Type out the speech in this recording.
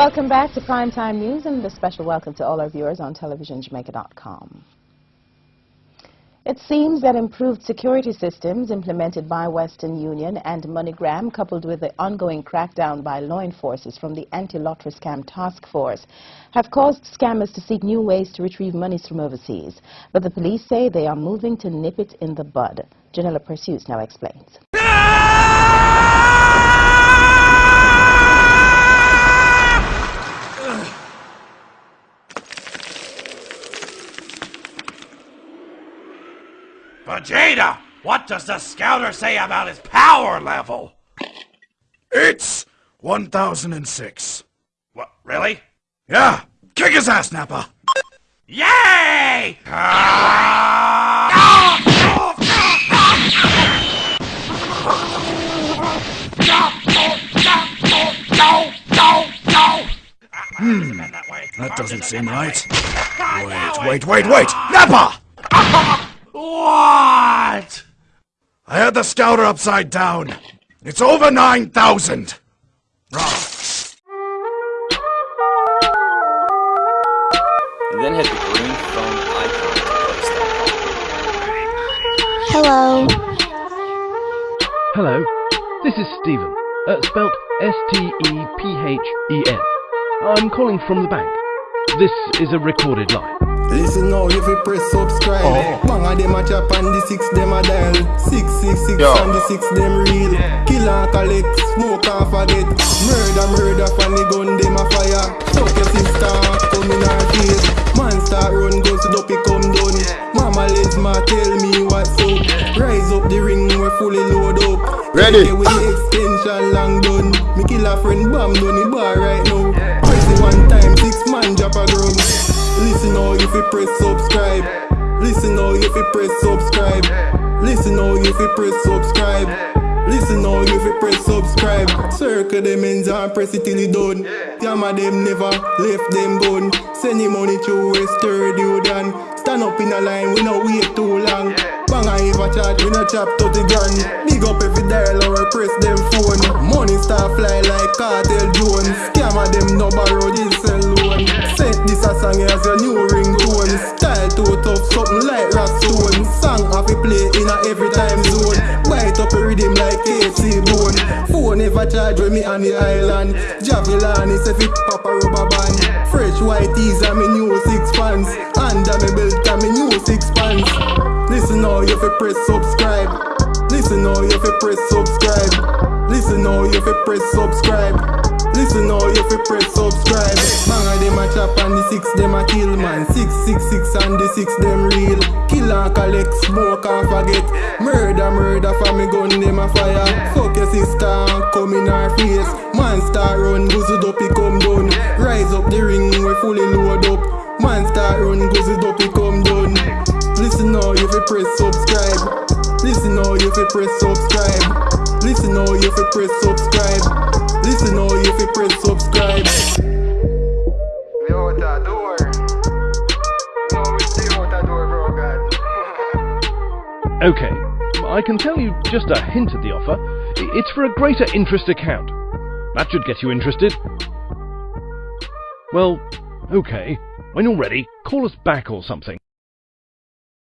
Welcome back to Primetime News and a special welcome to all our viewers on televisionjamaica.com. It seems that improved security systems implemented by Western Union and MoneyGram, coupled with the ongoing crackdown by law enforcers from the Anti-Lottery Scam Task Force, have caused scammers to seek new ways to retrieve monies from overseas. But the police say they are moving to nip it in the bud. Janella Precius now explains. Vegeta, what does the scouter say about his power level? It's 1006. What, really? Yeah, kick his ass, Nappa. Yay! Hmm, that doesn't seem right. Wait, wait, wait, wait! Nappa! What? I had the scouter upside down. It's over 9,000. Wrong. then hit the green phone icon to place that Hello. Hello, this is Stephen, uh, spelt S-T-E-P-H-E-N. I'm calling from the bank. This is a recorded line. Listen now, if you press subscribe, Oh. bang a them a chop and the six them a dial. Six six six Yo. and the six them real. Kill and collect, smoke and forget. Murder murder from the gun them a fire. Fuck your sister, come in her face. Man start run, go to dopey come down. Mama let's ma tell me what's up. Rise up the ring, we're fully load up. Ready. Take with the extension long done. Me kill a friend, bam down the bar right press subscribe. Listen now if you press subscribe. Listen now if you press subscribe. Listen now if you press subscribe. Circle them ends and press it till it done. Yama them never left them gun. Send the money to Western Jordan. Stand up in a line, we no wait too long. Bang I ever chat, we no chop 30 grand. Big up every dial or press them phone. Money start fly like cartel Jones. Scammer them no borrow this loan. Set this a song as your new A play in a every time zone. Bite up a rhythm like KC bone. Phone never charge when me on the island. Javelin is fit pop a rubber band. Fresh white tees and me new six pants. Under me belt and me new six pants. Listen now, you fi press subscribe. Listen now, you fi press subscribe. Listen now, you fi press subscribe. Listen now, you fi press subscribe. Bang a them a chop and the six them a kill man. Six six six and the six them real. Kill and collect, smoke and forget. Murder murder for me gun them a fire. Fuck your sister come in her face. Man start run, guzzled up he come down. Rise up the ring, we fully load up. Man start run, guzzled up he come down. Listen now, you fi press subscribe. Listen now, you fi press subscribe. Listen now, you fi press subscribe. Listen now, you press subscribe. We out the door. No, we stay out the door, bro, God. Okay, I can tell you just a hint at the offer. It's for a greater interest account. That should get you interested. Well, okay. When you're ready, call us back or something.